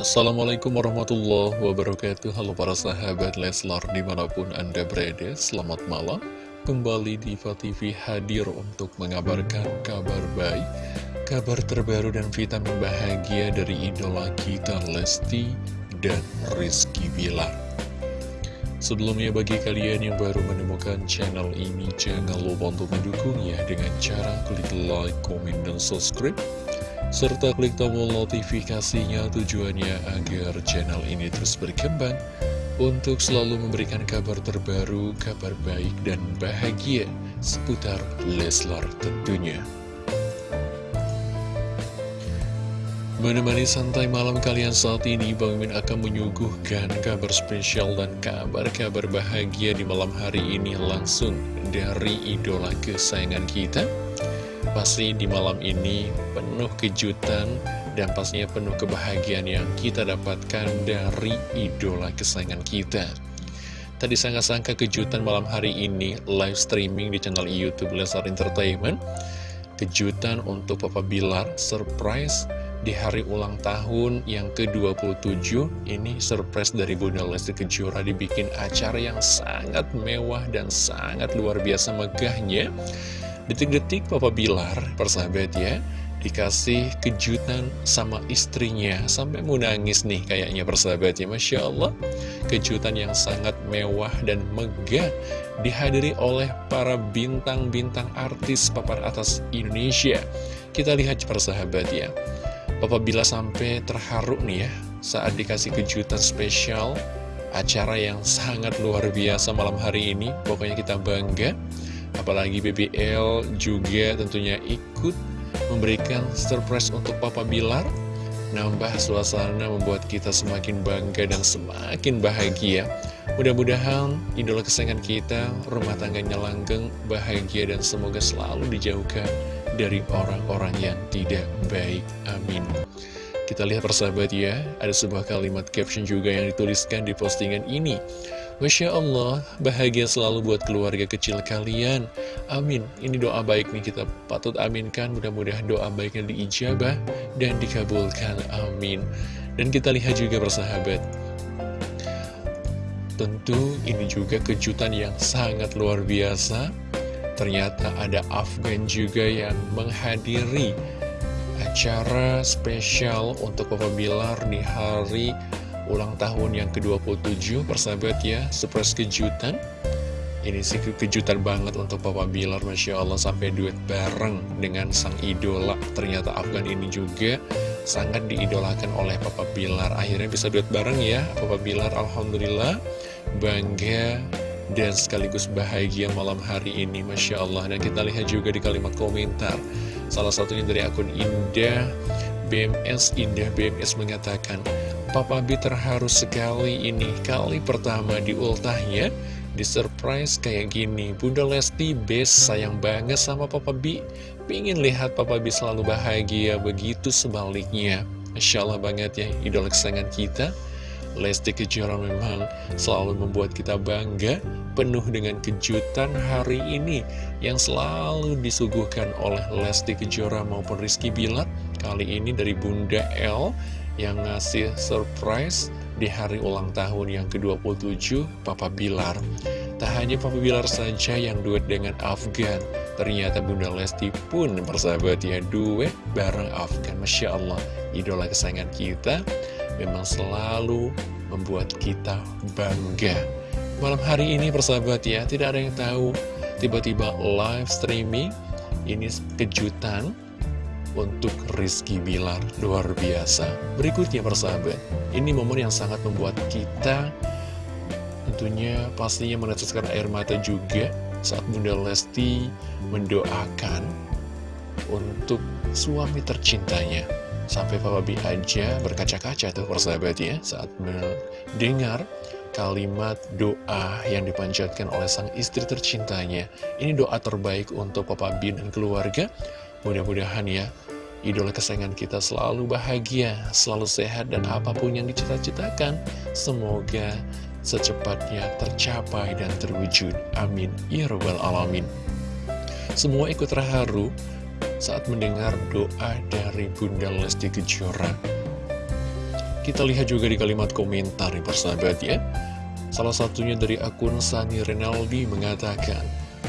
Assalamualaikum warahmatullahi wabarakatuh. Halo para sahabat Leslar di mana pun anda berada Selamat malam. Kembali Diva TV hadir untuk mengabarkan kabar baik Kabar terbaru dan vitamin bahagia dari idola kita Lesti dan Rizky Bilar. Sebelumnya bagi kalian yang baru menemukan channel ini Jangan lupa untuk mendukungnya dengan cara klik like, komen, dan subscribe serta klik tombol notifikasinya tujuannya agar channel ini terus berkembang untuk selalu memberikan kabar terbaru, kabar baik dan bahagia seputar Leslar tentunya. Menemani santai malam kalian saat ini, Bang Min akan menyuguhkan kabar spesial dan kabar-kabar bahagia di malam hari ini langsung dari idola kesayangan kita, Pasti di malam ini penuh kejutan dan pastinya penuh kebahagiaan yang kita dapatkan dari idola kesayangan kita. Tadi sangka-sangka kejutan malam hari ini live streaming di channel Youtube Lesar Entertainment. Kejutan untuk Papa Bilar, surprise di hari ulang tahun yang ke-27 ini surprise dari Bunda Lesti Kejora dibikin acara yang sangat mewah dan sangat luar biasa megahnya Detik-detik Papa Bilar, persahabat ya, dikasih kejutan sama istrinya sampai mau nangis nih kayaknya persahabat ya Masya Allah kejutan yang sangat mewah dan megah dihadiri oleh para bintang-bintang artis papan atas Indonesia. Kita lihat persahabat ya Papa Bila sampai terharu nih ya saat dikasih kejutan spesial acara yang sangat luar biasa malam hari ini. Pokoknya kita bangga Apalagi BBL juga tentunya ikut memberikan surprise untuk Papa Bilar Nambah suasana membuat kita semakin bangga dan semakin bahagia Mudah-mudahan idola kesayangan kita, rumah tangganya langgeng, bahagia dan semoga selalu dijauhkan dari orang-orang yang tidak baik. Amin. Kita lihat persahabat ya, ada sebuah kalimat caption juga yang dituliskan di postingan ini. Masya Allah, bahagia selalu buat keluarga kecil kalian. Amin. Ini doa baik nih kita patut aminkan. Mudah-mudahan doa baiknya diijabah dan dikabulkan. Amin. Dan kita lihat juga persahabat. Tentu ini juga kejutan yang sangat luar biasa. Ternyata ada Afgan juga yang menghadiri acara spesial untuk Papa Bilar di hari ulang tahun yang ke-27 persahabat ya, surprise kejutan. Ini sih kejutan banget untuk Papa Bilar Masya Allah sampai duet bareng dengan sang idola. Ternyata Afgan ini juga sangat diidolakan oleh Papa Bilar. Akhirnya bisa duet bareng ya Papa Bilar Alhamdulillah. Bangga dan sekaligus bahagia malam hari ini Masya Allah. Dan kita lihat juga di kalimat komentar Salah satunya dari akun Indah BMS Indah BMS mengatakan Papa B terharu sekali ini. Kali pertama di ultahnya di surprise kayak gini. Bunda Lesti best sayang banget sama Papa B Pingin lihat Papa B selalu bahagia begitu sebaliknya. Masya Allah banget ya idola kesayangan kita Lesti Kejora memang selalu membuat kita bangga penuh dengan kejutan hari ini yang selalu disuguhkan oleh Lesti Kejora maupun Rizky Bilar. Kali ini dari Bunda L yang ngasih surprise di hari ulang tahun yang ke-27 Papa Bilar tak hanya Bilar saja yang duet dengan Afgan ternyata Bunda Lesti pun persahabat ya duet bareng Afgan Masya Allah idola kesayangan kita memang selalu membuat kita bangga. Malam hari ini persahabat ya, tidak ada yang tahu tiba-tiba live streaming ini kejutan untuk Rizky Bilar luar biasa. Berikutnya persahabat, ini momen yang sangat membuat kita tentunya pastinya meneteskan air mata juga saat Bunda Lesti mendoakan untuk suami tercintanya. Sampai Papa B aja berkaca-kaca tuh persahabat ya saat mendengar kalimat doa yang dipanjatkan oleh sang istri tercintanya. Ini doa terbaik untuk Papa B dan keluarga. Mudah-mudahan ya idola kesayangan kita selalu bahagia, selalu sehat, dan apa pun yang dicita-citakan, semoga secepatnya tercapai dan terwujud. Amin. Ya Rabbal Alamin. Semua ikut terharu saat mendengar doa dari Bunda Lesti Kejora. Kita lihat juga di kalimat komentar nih persahabat ya. Salah satunya dari akun Sani Renaldi mengatakan,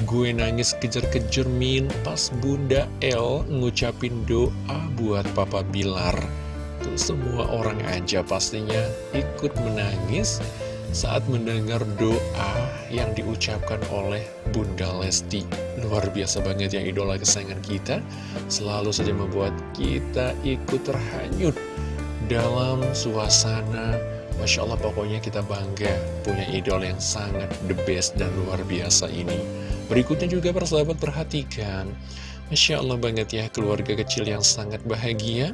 Gue nangis kejar-kejar min pas Bunda El ngucapin doa buat Papa Bilar. Tuh semua orang aja pastinya ikut menangis saat mendengar doa yang diucapkan oleh Bunda Lesti. Luar biasa banget yang idola kesayangan kita, selalu saja membuat kita ikut terhanyut dalam suasana Masya Allah pokoknya kita bangga punya idol yang sangat the best dan luar biasa ini. Berikutnya juga persahabat perhatikan, Masya Allah banget ya keluarga kecil yang sangat bahagia.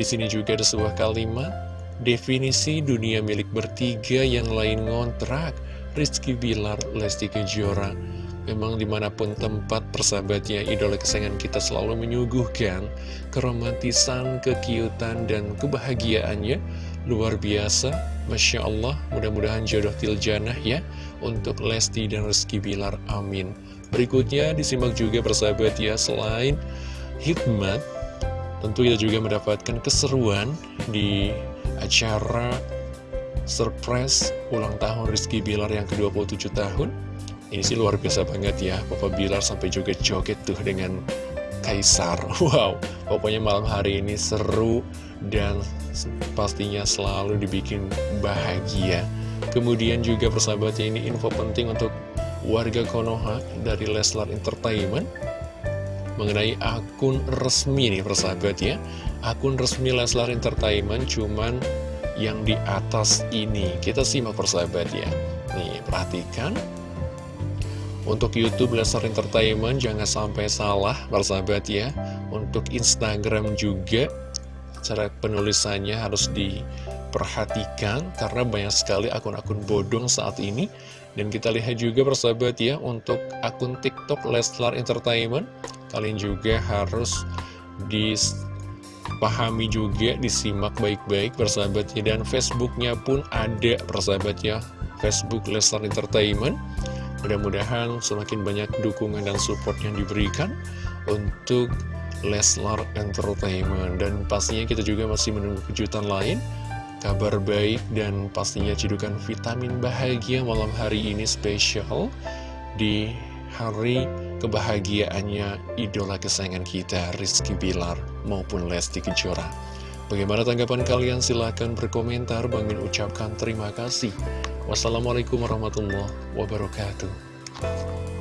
Di sini juga ada sebuah kalimat Definisi dunia milik bertiga yang lain ngontrak Rizky Bilar, Lesti Kejora. Memang di mana pun tempat persahabatnya idola kesayangan kita selalu menyuguhkan Keromantisan, kekiutan, dan kebahagiaannya. Luar biasa Masya Allah mudah-mudahan jodoh tiljanah ya Untuk Lesti dan Rizky Bilar, amin. Berikutnya disimak juga persahabat ya Selain hikmat Tentu kita juga mendapatkan keseruan di acara surprise ulang tahun Rizky Bilar yang ke-27 tahun. Ini sih luar biasa banget ya Papa Bilar sampai juga joget tuh dengan Kaisar. Wow, pokoknya malam hari ini seru dan pastinya selalu dibikin bahagia. Kemudian juga persahabatnya ini info penting untuk warga Konoha dari Leslar Entertainment Mengenai akun resmi nih persahabat ya. Akun resmi Leslar Entertainment cuman yang di atas ini. Kita simak persahabat ya. Nih perhatikan. Untuk Youtube Leslar Entertainment jangan sampai salah persahabat ya. Untuk Instagram juga cara penulisannya harus diperhatikan karena banyak sekali akun-akun bodong saat ini. Dan kita lihat juga persahabat ya untuk akun TikTok Leslar Entertainment kalian juga harus di pahami juga, disimak baik-baik persahabatnya. Dan Facebooknya pun ada persahabatnya Facebook Leslar Entertainment. Mudah-mudahan semakin banyak dukungan dan support yang diberikan untuk Leslar Entertainment. Dan pastinya kita juga masih menunggu kejutan lain kabar baik dan pastinya cedukan vitamin bahagia malam hari ini spesial di hari kebahagiaannya idola kesayangan kita Rizky Bilar maupun Lesti Kejora. Bagaimana tanggapan kalian? Silahkan berkomentar. Bang Min ucapkan terima kasih. Wassalamualaikum warahmatullahi wabarakatuh.